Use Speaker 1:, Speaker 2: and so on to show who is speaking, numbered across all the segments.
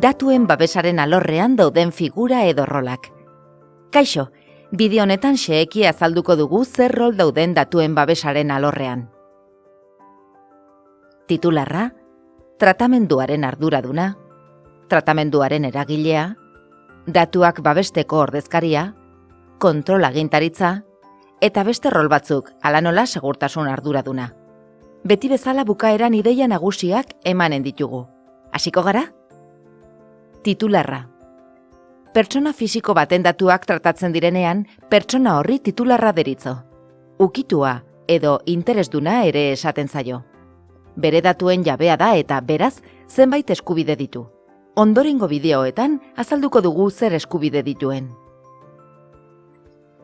Speaker 1: datuen babesaren alorrean dauden figura edo rolak. Kaixo, bideo honetan xeeki azalduko dugu zer rol dauden datuen babesaren alorrean. Titularra, tratamenduaren arduraduna, tratamenduaren eragilea, datuak babesteko ordezkaria, kontrol agintaritza, eta beste rol batzuk alanola segurtasun arduraduna. Beti bezala bukaeran ideia nagusiak emanen ditugu. Hasiko gara? Titularra. Pertsona fisiko baten datuak tratatzen direnean, pertsona horri titularra deritzo. Ukitua edo interesduna ere esaten zaio. Bere datuen jabea da eta beraz zenbait eskubide ditu. Ondorengo bideoetan azalduko dugu zer eskubide dituen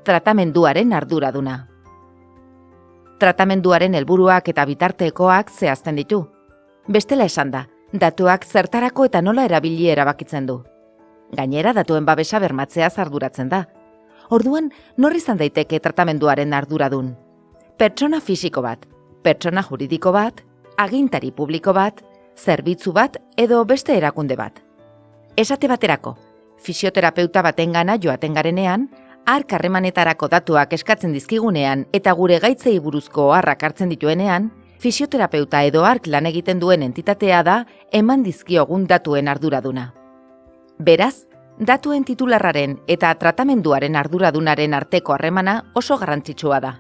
Speaker 1: tratamenduaren arduraduna. Tratamenduaren helburuak eta bitartekoak zehazten ditu. Bestela esan da, datuak zertarako eta nola erabili erabakitzen du. Gainera datuen babesa bermatzea arduratzen da. Orduan, norri izan daiteke tratamenduaren arduradun. Pertsona fisiko bat, pertsona juridiko bat, agintari publiko bat, zerbitzu bat edo beste erakunde bat. Esate baterako, fisioterapeuta baten gana joaten garenean, ark harremanetarako datuak eskatzen dizkigunean eta gure gaitzei buruzko harrak hartzen dituenean, fisioterapeuta edo ark lan egiten duen entitatea da eman dizkiogun datuen arduraduna. Beraz, datuen titularraren eta tratamenduaren arduradunaren arteko harremana oso garrantzitsua da.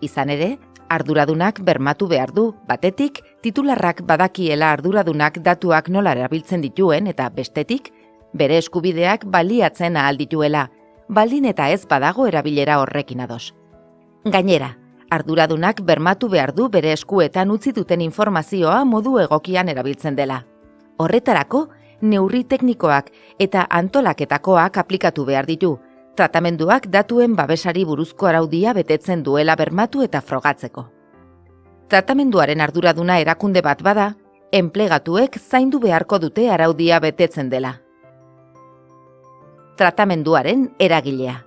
Speaker 1: Izan ere, arduradunak bermatu behar du, batetik, titularrak badakiela arduradunak datuak nola erabiltzen dituen eta bestetik, bere eskubideak baliatzen ahal dituela, baldin eta ez badago erabilera horrekin ados. Gainera, arduradunak bermatu behar du bere eskuetan utzi duten informazioa modu egokian erabiltzen dela. Horretarako, neurri teknikoak eta antolaketakoak aplikatu behar ditu, tratamenduak datuen babesari buruzko araudia betetzen duela bermatu eta frogatzeko. Tratamenduaren arduraduna erakunde bat bada, enplegatuek zaindu beharko dute araudia betetzen dela tratamenduaren eragilea.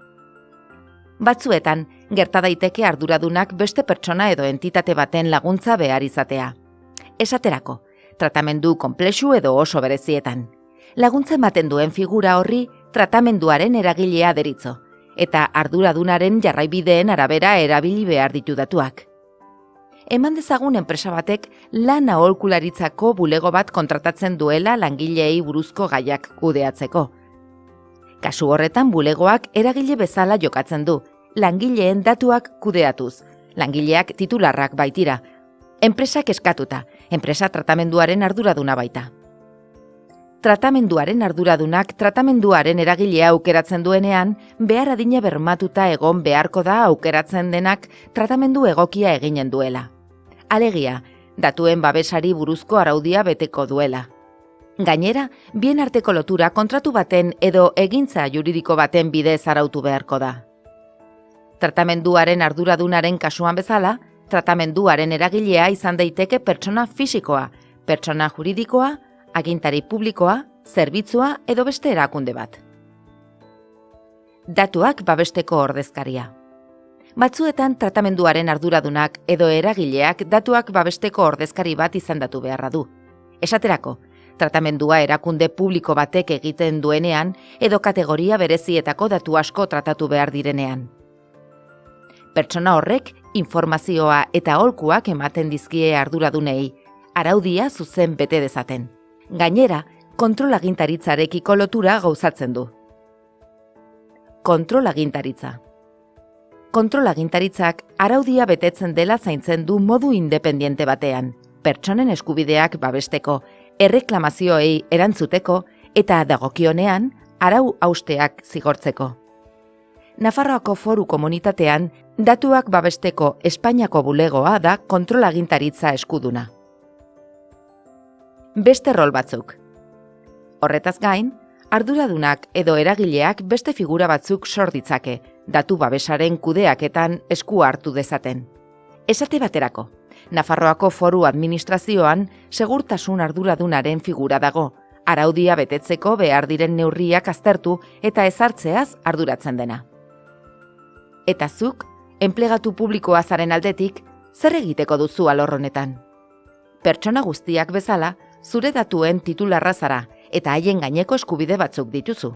Speaker 1: Batzuetan, gerta daiteke arduradunak beste pertsona edo entitate baten laguntza behar izatea. Esaterako, tratamendu konplexu edo oso berezietan. Laguntza ematen duen figura horri tratamenduaren eragilea deritzo, eta arduradunaren jarraibideen arabera erabili behar ditu datuak. Eman dezagun enpresa batek lan aholkularitzako bulego bat kontratatzen duela langileei buruzko gaiak kudeatzeko. Kasu horretan bulegoak eragile bezala jokatzen du, langileen datuak kudeatuz, langileak titularrak baitira, enpresak eskatuta, enpresa tratamenduaren arduraduna baita. Tratamenduaren arduradunak tratamenduaren eragilea aukeratzen duenean, behar adina bermatuta egon beharko da aukeratzen denak tratamendu egokia eginen duela. Alegia, datuen babesari buruzko araudia beteko duela. Gainera, bien arteko lotura kontratu baten edo egintza juridiko baten bidez arautu beharko da. Tratamenduaren arduradunaren kasuan bezala, tratamenduaren eragilea izan daiteke pertsona fisikoa, pertsona juridikoa, agintari publikoa, zerbitzua edo beste erakunde bat. Datuak babesteko ordezkaria. Batzuetan tratamenduaren arduradunak edo eragileak datuak babesteko ordezkari bat izendatu beharra du. Esaterako, tratamendua erakunde publiko batek egiten duenean edo kategoria berezietako datu asko tratatu behar direnean. Pertsona horrek informazioa eta holkuak ematen dizkie arduradunei, araudia zuzen bete dezaten. Gainera, kontrolagintaritzarekiko lotura gauzatzen du. Kontrolagintaritza. Kontrolagintaritzak araudia betetzen dela zaintzen du modu independiente batean, pertsonen eskubideak babesteko erreklamazioei erantzuteko eta dagokionean arau austeak zigortzeko. Nafarroako foru komunitatean datuak babesteko Espainiako bulegoa da kontrolagintaritza eskuduna. Beste rol batzuk. Horretaz gain, arduradunak edo eragileak beste figura batzuk sorditzake, datu babesaren kudeaketan esku hartu dezaten. Esate baterako, Nafarroako foru administrazioan segurtasun arduradunaren figura dago, araudia betetzeko behar diren neurriak aztertu eta ezartzeaz arduratzen dena. Eta zuk, enplegatu publikoa zaren aldetik, zer egiteko duzu alorronetan? Pertsona guztiak bezala, zure datuen titularra zara eta haien gaineko eskubide batzuk dituzu.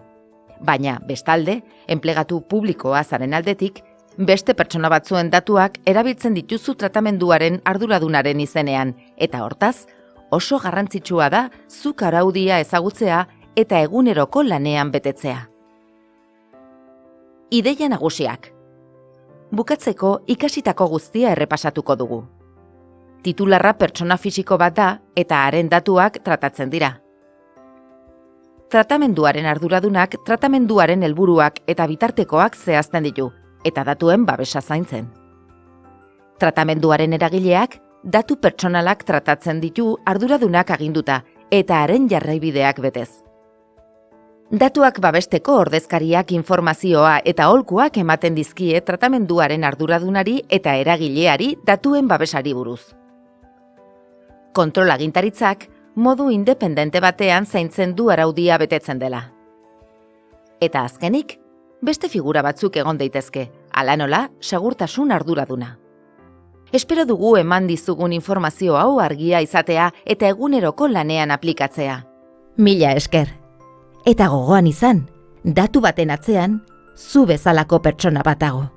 Speaker 1: Baina, bestalde, enplegatu publikoa zaren aldetik, beste pertsona batzuen datuak erabiltzen dituzu tratamenduaren arduradunaren izenean, eta hortaz, oso garrantzitsua da zuk araudia ezagutzea eta eguneroko lanean betetzea. Ideia nagusiak. Bukatzeko ikasitako guztia errepasatuko dugu. Titularra pertsona fisiko bat da eta haren datuak tratatzen dira. Tratamenduaren arduradunak tratamenduaren helburuak eta bitartekoak zehazten ditu eta datuen babesa zaintzen. Tratamenduaren eragileak datu pertsonalak tratatzen ditu arduradunak aginduta eta haren jarraibideak betez. Datuak babesteko ordezkariak informazioa eta holkuak ematen dizkie tratamenduaren arduradunari eta eragileari datuen babesari buruz. Kontrol agintaritzak modu independente batean zaintzen du araudia betetzen dela. Eta azkenik, beste figura batzuk egon daitezke, ala nola, segurtasun arduraduna. Espero dugu eman dizugun informazio hau argia izatea eta eguneroko lanean aplikatzea.
Speaker 2: Mila esker. Eta gogoan izan, datu baten atzean, zu bezalako pertsona batago.